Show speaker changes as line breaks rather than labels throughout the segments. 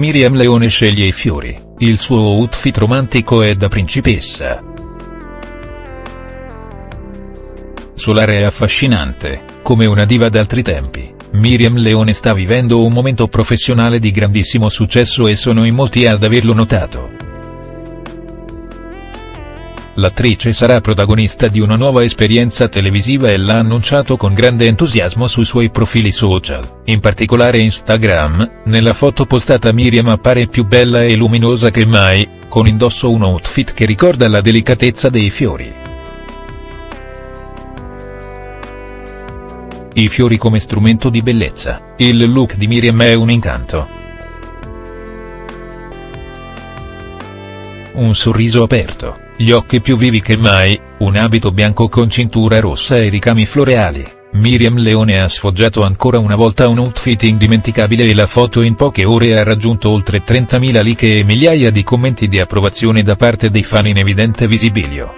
Miriam Leone sceglie i fiori, il suo outfit romantico è da principessa. Solare e affascinante, come una diva d'altri tempi, Miriam Leone sta vivendo un momento professionale di grandissimo successo e sono in molti ad averlo notato. L'attrice sarà protagonista di una nuova esperienza televisiva e l'ha annunciato con grande entusiasmo sui suoi profili social, in particolare Instagram, nella foto postata Miriam appare più bella e luminosa che mai, con indosso un outfit che ricorda la delicatezza dei fiori. I fiori come strumento di bellezza, il look di Miriam è un incanto. Un sorriso aperto gli occhi più vivi che mai, un abito bianco con cintura rossa e ricami floreali. Miriam Leone ha sfoggiato ancora una volta un outfit indimenticabile e la foto in poche ore ha raggiunto oltre 30.000 like e migliaia di commenti di approvazione da parte dei fan in evidente visibilio.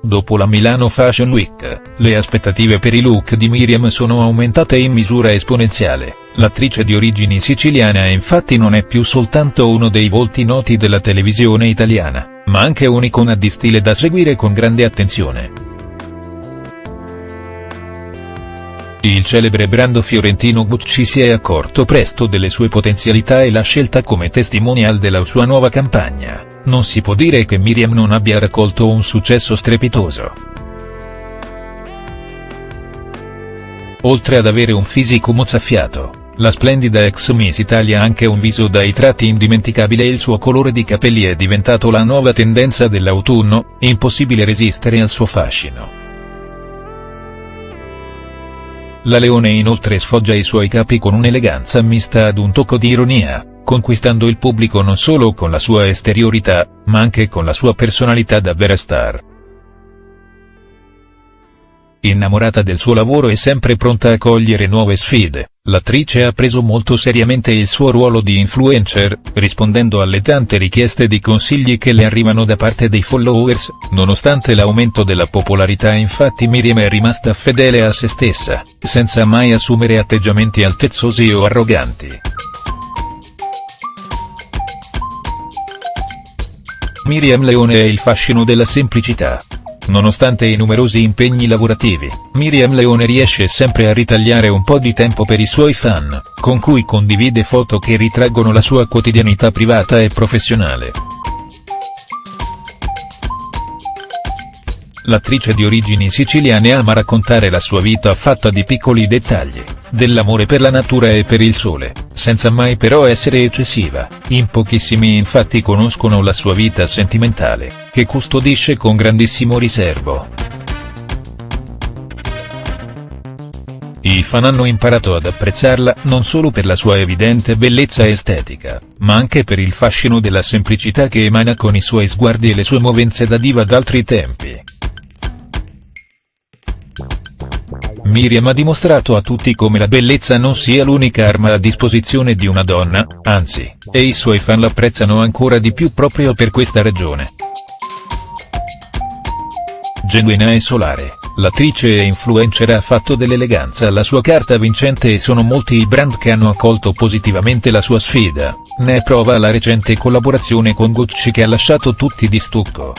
Dopo la Milano Fashion Week, le aspettative per i look di Miriam sono aumentate in misura esponenziale, l'attrice di origini siciliane infatti non è più soltanto uno dei volti noti della televisione italiana, ma anche un'icona di stile da seguire con grande attenzione. Il celebre brand fiorentino Gucci si è accorto presto delle sue potenzialità e l'ha scelta come testimonial della sua nuova campagna. Non si può dire che Miriam non abbia raccolto un successo strepitoso. Oltre ad avere un fisico mozzafiato, la splendida ex Miss Italia ha anche un viso dai tratti indimenticabili e il suo colore di capelli è diventato la nuova tendenza dell'autunno, impossibile resistere al suo fascino. La Leone inoltre sfoggia i suoi capi con un'eleganza mista ad un tocco di ironia, conquistando il pubblico non solo con la sua esteriorità, ma anche con la sua personalità da vera star. Innamorata del suo lavoro e sempre pronta a cogliere nuove sfide, l'attrice ha preso molto seriamente il suo ruolo di influencer, rispondendo alle tante richieste di consigli che le arrivano da parte dei followers, nonostante l'aumento della popolarità infatti Miriam è rimasta fedele a se stessa, senza mai assumere atteggiamenti altezzosi o arroganti. Miriam Leone è il fascino della semplicità. Nonostante i numerosi impegni lavorativi, Miriam Leone riesce sempre a ritagliare un po' di tempo per i suoi fan, con cui condivide foto che ritraggono la sua quotidianità privata e professionale. L'attrice di origini siciliane ama raccontare la sua vita fatta di piccoli dettagli, dell'amore per la natura e per il sole, senza mai però essere eccessiva, in pochissimi infatti conoscono la sua vita sentimentale, che custodisce con grandissimo riservo. I fan hanno imparato ad apprezzarla non solo per la sua evidente bellezza estetica, ma anche per il fascino della semplicità che emana con i suoi sguardi e le sue movenze da diva d'altri tempi. Miriam ha dimostrato a tutti come la bellezza non sia l'unica arma a disposizione di una donna, anzi, e i suoi fan l'apprezzano ancora di più proprio per questa ragione. Genuina e solare, l'attrice e influencer ha fatto dell'eleganza la sua carta vincente e sono molti i brand che hanno accolto positivamente la sua sfida, ne è prova la recente collaborazione con Gucci che ha lasciato tutti di stucco.